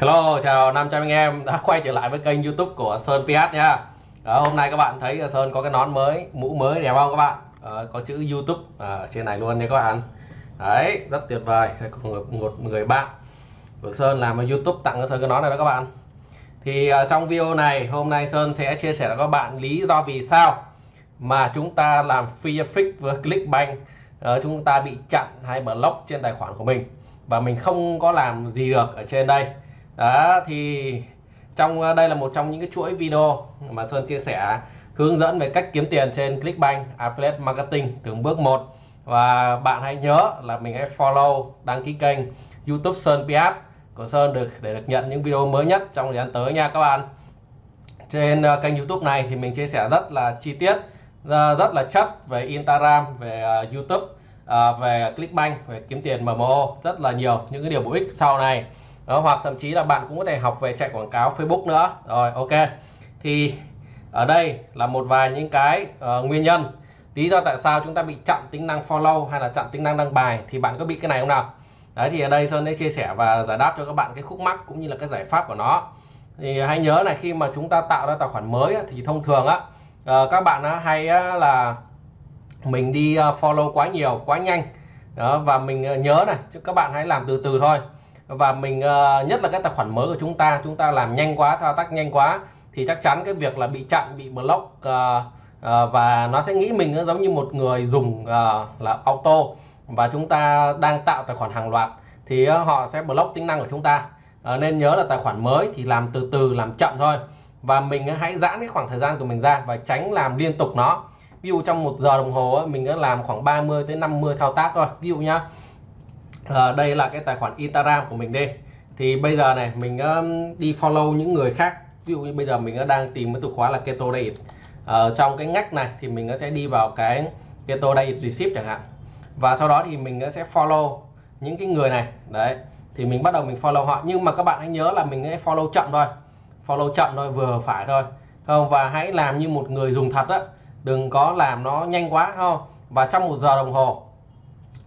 Hello, chào 500 anh em đã quay trở lại với kênh YouTube của Sơn PS nha. Đó, hôm nay các bạn thấy Sơn có cái nón mới, mũ mới đẹp không các bạn? À, có chữ YouTube ở trên này luôn nha các bạn. Đấy, rất tuyệt vời. Có một, một người bạn của Sơn làm ở YouTube tặng cho Sơn cái nón này đó các bạn. Thì à, trong video này hôm nay Sơn sẽ chia sẻ với các bạn lý do vì sao mà chúng ta làm free fix với Clickbank à, chúng ta bị chặn hay block trên tài khoản của mình và mình không có làm gì được ở trên đây đó, thì trong ờ, đây là một trong những cái chuỗi video mà Sơn chia sẻ hướng dẫn về cách kiếm tiền trên Clickbank, Affiliate Marketing từng bước một. Và bạn hãy nhớ là mình hãy follow, đăng ký kênh YouTube Sơn PS của Sơn được, để được nhận những video mới nhất trong thời gian tới nha các bạn. Trên ờ, kênh YouTube này thì mình chia sẻ rất là chi tiết ờ, rất là chất về Instagram, về YouTube về Clickbank, về kiếm tiền MMO rất là nhiều những cái điều bổ ích sau này đó, hoặc thậm chí là bạn cũng có thể học về chạy quảng cáo Facebook nữa. Rồi ok. Thì ở đây là một vài những cái uh, nguyên nhân. Lý do tại sao chúng ta bị chặn tính năng follow hay là chặn tính năng đăng bài thì bạn có bị cái này không nào? Đấy thì ở đây Sơn sẽ chia sẻ và giải đáp cho các bạn cái khúc mắc cũng như là cái giải pháp của nó. Thì hãy nhớ này khi mà chúng ta tạo ra tài khoản mới thì thông thường á uh, các bạn á, hay á, là mình đi ờ, follow quá nhiều quá nhanh. Đó, và mình nhớ này các bạn hãy làm từ từ thôi và mình uh, nhất là cái tài khoản mới của chúng ta chúng ta làm nhanh quá thao tác nhanh quá thì chắc chắn cái việc là bị chặn bị block uh, uh, và nó sẽ nghĩ mình giống như một người dùng uh, là auto. Và chúng ta đang tạo tài khoản hàng loạt thì uh, họ sẽ block tính năng của chúng ta. Uh, nên nhớ là tài khoản mới thì làm từ từ làm chậm thôi. Và mình uh, hãy giãn cái khoảng thời gian của mình ra và tránh làm liên tục nó. Ví dụ trong một giờ đồng hồ mình đã làm khoảng 30 tới 50 thao tác thôi. Ví dụ nhá à, đây là cái tài khoản Instagram của mình đây thì bây giờ này mình uh, đi follow những người khác. Ví dụ như bây giờ mình ờ, đang tìm cái từ khóa là keto diet ở ờ, trong cái ngách này thì mình sẽ đi vào cái keto diet receipt chẳng hạn. Và sau đó thì mình sẽ follow những cái người này. Đấy thì mình bắt đầu mình follow họ. Nhưng mà các bạn hãy nhớ là mình hãy follow chậm thôi. Follow chậm thôi vừa phải thôi. Không? Và hãy làm như một người dùng thật á. Đừng có làm nó nhanh quá không? Và trong một giờ đồng hồ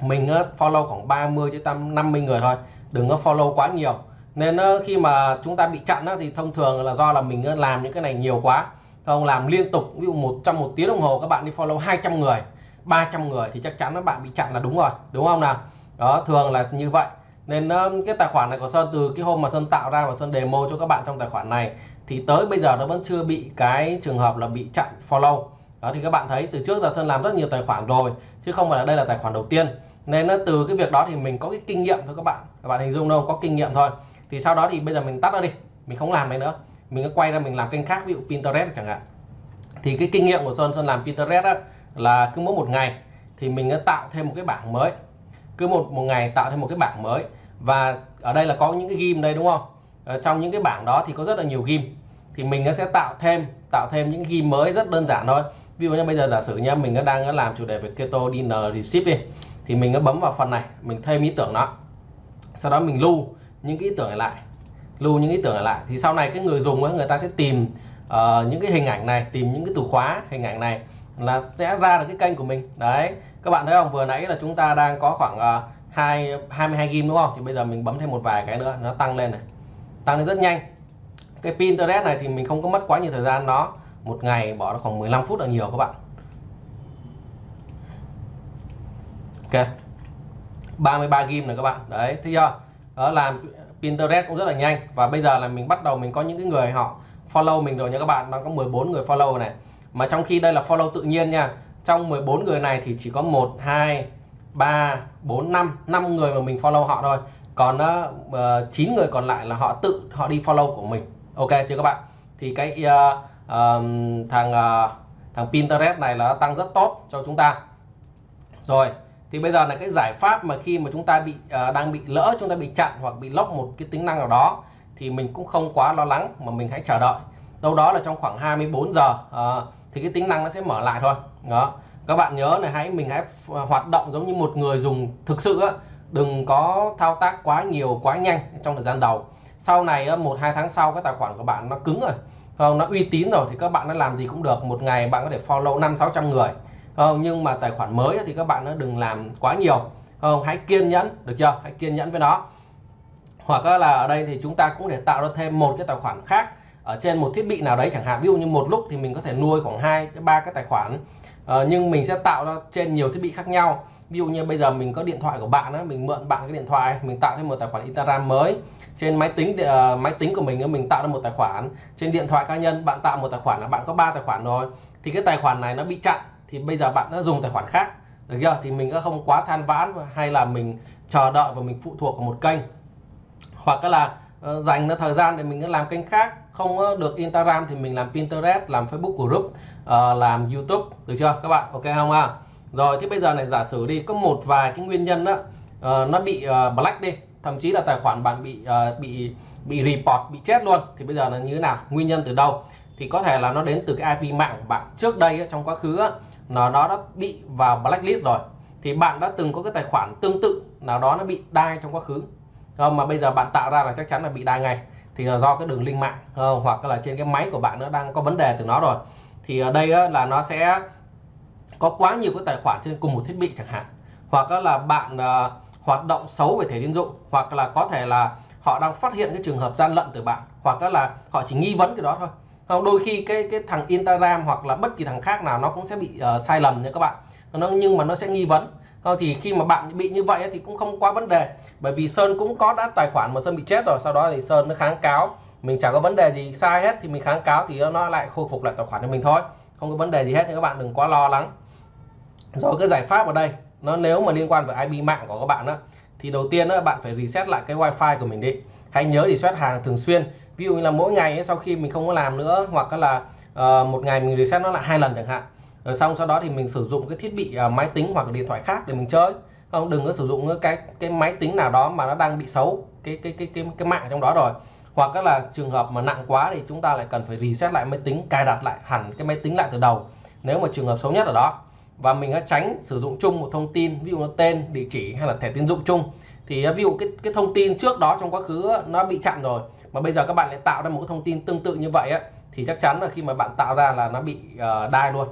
mình ờ, follow khoảng 30 tới 50 người thôi, đừng có follow quá nhiều. Nên ờ, khi mà chúng ta bị chặn thì thông thường là do là mình ờ, làm những cái này nhiều quá. Không làm liên tục, ví dụ một, trong một tiếng đồng hồ các bạn đi follow 200 người 300 người thì chắc chắn các bạn bị chặn là đúng rồi, đúng không nào? Đó, thường là như vậy. Nên cái tài khoản này của Sơn, từ cái hôm mà Sơn tạo ra và Sơn demo cho các bạn trong tài khoản này, thì tới bây giờ nó vẫn chưa bị cái trường hợp là bị chặn follow. Đó, thì các bạn thấy từ trước giờ Sơn làm rất nhiều tài khoản rồi, chứ không phải là đây là tài khoản đầu tiên nên nó từ cái việc đó thì mình có cái kinh nghiệm thôi các bạn. Các bạn hình dung đâu, có kinh nghiệm thôi. Thì sau đó thì bây giờ mình tắt nó đi. Mình không làm này nữa. Mình cứ quay ra mình làm kênh khác, ví dụ Pinterest chẳng hạn. Thì cái kinh nghiệm của Sơn Sơn làm Pinterest đó là cứ mỗi một ngày thì mình tạo thêm một cái bảng mới. Cứ một một ngày tạo thêm một cái bảng mới. Và ở đây là có những cái ghim đây, đúng không? Ở trong những cái bảng đó thì có rất là nhiều ghim. Thì mình sẽ tạo thêm tạo thêm những ghim mới rất đơn giản thôi ví dụ như bây giờ giả sử nha mình đang làm chủ đề về keto dinner receipt đi thì mình nó bấm vào phần này mình thêm ý tưởng đó. Sau đó mình lưu những cái ý tưởng này lại lưu những ý tưởng này lại. Thì sau này cái người dùng ấy, người ta sẽ tìm uh, những cái hình ảnh này tìm những cái từ khóa hình ảnh này là sẽ ra được cái kênh của mình. Đấy các bạn thấy không? Vừa nãy là chúng ta đang có khoảng uh, 2 22 gim đúng không? Thì bây giờ mình bấm thêm một vài cái nữa nó tăng lên này tăng lên rất nhanh. Cái Pinterest này thì mình không có mất quá nhiều thời gian nó một ngày bỏ nó khoảng 15 phút là nhiều các bạn. Ok. 33 gim này các bạn. Đấy thấy chưa? Đó làm Pinterest cũng rất là nhanh. Và bây giờ là mình bắt đầu mình có những cái người họ follow mình rồi nha các bạn. Nó có 14 người follow này. Mà trong khi đây là follow tự nhiên nha. Trong 14 người này thì chỉ có 1 2 3 4 5 5 người mà mình follow họ thôi. Còn ờ, ờ, uh, 9 người còn lại là họ tự họ đi follow của mình. Ok chưa các bạn? Thì cái uh, thằng uh, thằng Pinterest này là tăng rất tốt cho chúng ta. Rồi thì bây giờ là cái giải pháp mà khi mà chúng ta bị uh, đang bị lỡ chúng ta bị chặn hoặc bị lốc một cái tính năng nào đó thì mình cũng không quá lo lắng mà mình hãy chờ đợi. Đâu đó là trong khoảng 24 giờ uh, thì cái tính năng nó sẽ mở lại thôi. Đó. Các bạn nhớ là hãy mình hãy hoạt động giống như một người dùng thực sự á. Đừng có thao tác quá nhiều quá nhanh trong thời gian đầu. Sau này một hai tháng sau cái tài khoản của bạn nó cứng rồi không nó uy tín rồi thì các bạn nó làm gì cũng được. Một ngày bạn có thể follow năm sáu trăm người. Không nhưng mà tài khoản mới thì các bạn nó đừng làm quá nhiều. Không hãy kiên nhẫn được chưa? Hãy kiên nhẫn với nó. Hoặc là ở đây thì chúng ta cũng để tạo ra thêm một cái tài khoản khác ở trên một thiết bị nào đấy chẳng hạn. Ví dụ như một lúc thì mình có thể nuôi khoảng hai ba cái tài khoản. Ờ, nhưng mình sẽ tạo ra trên nhiều thiết bị khác nhau ví dụ như bây giờ mình có điện thoại của bạn á, mình mượn bạn cái điện thoại mình tạo thêm một tài khoản Instagram mới. Trên máy tính uh, máy tính của mình mình tạo ra một tài khoản. Trên điện thoại cá nhân bạn tạo một tài khoản là bạn có ba tài khoản rồi. Thì cái tài khoản này nó bị chặn thì bây giờ bạn đã dùng tài khoản khác. Được chưa? Thì mình cũng không quá than vãn hay là mình chờ đợi và mình phụ thuộc vào một kênh. Hoặc là uh, dành nó thời gian để mình làm kênh khác không được Instagram thì mình làm Pinterest làm Facebook group uh, làm YouTube. Được chưa các bạn? Ok không à rồi thì bây giờ này giả sử đi có một vài cái nguyên nhân đó uh, ờ, nó bị uh, black đi thậm chí là tài khoản bạn bị uh, bị bị report bị chết luôn thì bây giờ là như thế nào? Nguyên nhân từ đâu? Thì có thể là nó đến từ cái IP mạng của bạn. Trước đây trong quá khứ nó nó đã bị vào blacklist rồi thì bạn đã từng có cái tài khoản tương tự nào đó nó bị đai trong quá khứ. Không mà bây giờ bạn tạo ra là chắc chắn là bị đai ngay thì là do cái đường link mạng không? hoặc là trên cái máy của bạn nó đang có vấn đề từ nó rồi. Thì ở đây là nó sẽ có quá nhiều cái tài khoản trên cùng một thiết bị chẳng hạn. Hoặc là bạn uh, hoạt động xấu về thẻ tín dụng. Hoặc là có thể là họ đang phát hiện cái trường hợp gian lận từ bạn. Hoặc là họ chỉ nghi vấn cái đó thôi. Không đôi khi cái cái thằng Instagram hoặc là bất kỳ thằng khác nào nó cũng sẽ bị uh, sai lầm nha các bạn. Nó nhưng mà nó sẽ nghi vấn. Không, thì khi mà bạn bị như vậy thì cũng không quá vấn đề. Bởi vì Sơn cũng có đã tài khoản mà Sơn bị chết rồi. Sau đó thì Sơn nó kháng cáo. Mình chẳng có vấn đề gì sai hết thì mình kháng cáo thì nó lại khôi phục lại tài khoản cho mình thôi. Không có vấn đề gì hết nên các bạn. Đừng quá lo lắng rồi cái giải pháp ở đây. Nó nếu mà liên quan với IP mạng của các bạn đó thì đầu tiên đó, bạn phải reset lại cái wifi của mình đi. Hãy nhớ reset hàng thường xuyên. Ví dụ như là mỗi ngày ấy, sau khi mình không có làm nữa hoặc là uh, một ngày mình reset nó lại hai lần chẳng hạn. Rồi xong sau đó thì mình sử dụng cái thiết bị uh, máy tính hoặc là điện thoại khác để mình chơi. Không đừng có sử dụng cái cái máy tính nào đó mà nó đang bị xấu cái cái cái cái cái mạng trong đó rồi. Hoặc là trường hợp mà nặng quá thì chúng ta lại cần phải reset lại máy tính cài đặt lại hẳn cái máy tính lại từ đầu. Nếu mà trường hợp xấu nhất ở đó và mình đã tránh sử dụng chung một thông tin ví dụ là tên địa chỉ hay là thẻ tín dụng chung. Thì à, ví dụ cái cái thông tin trước đó trong quá khứ à, nó bị chặn rồi mà bây giờ các bạn lại tạo ra một cái thông tin tương tự như vậy á, thì chắc chắn là khi mà bạn tạo ra là nó bị à, uh, đai luôn.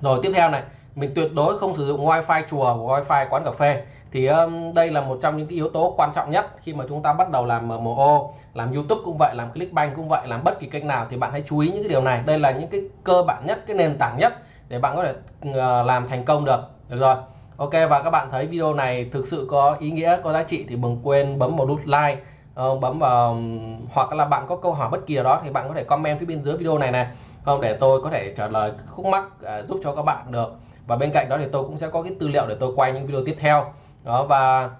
Rồi tiếp theo này mình tuyệt đối không sử dụng wifi chùa wifi quán cà phê. Thì um, đây là một trong những cái yếu tố quan trọng nhất khi mà chúng ta bắt đầu làm MMO làm YouTube cũng vậy làm Clickbank cũng vậy làm bất kỳ kênh nào thì bạn hãy chú ý những cái điều này. Đây là những cái cơ bản nhất cái nền tảng nhất để bạn có thể ờ, làm thành công được. Được rồi. Ok, và các bạn thấy video này thực sự có ý nghĩa, có giá trị thì đừng quên bấm vào nút like ờ, bấm vào, hoặc là bạn có câu hỏi bất kỳ nào đó thì bạn có thể comment phía bên dưới video này này. Không, để tôi có thể trả lời khúc mắc ờ, giúp cho các bạn được. Và bên cạnh đó thì tôi cũng sẽ có cái tư liệu để tôi quay những video tiếp theo. Đó, và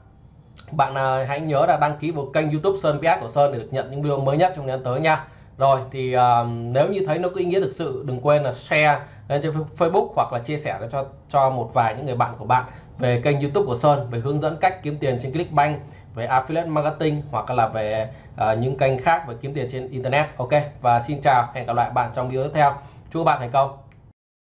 bạn hãy nhớ là đăng ký vào kênh YouTube Sơn PS của Sơn để được nhận những video mới nhất trong thời gian tới nha rồi thì uh, nếu như thấy nó có ý nghĩa thực sự đừng quên là share lên trên Facebook hoặc là chia sẻ cho cho một vài những người bạn của bạn về kênh YouTube của Sơn về hướng dẫn cách kiếm tiền trên Clickbank về affiliate marketing hoặc là về uh, những kênh khác về kiếm tiền trên internet. Ok và xin chào hẹn gặp lại bạn trong video tiếp theo. Chúc các bạn thành công.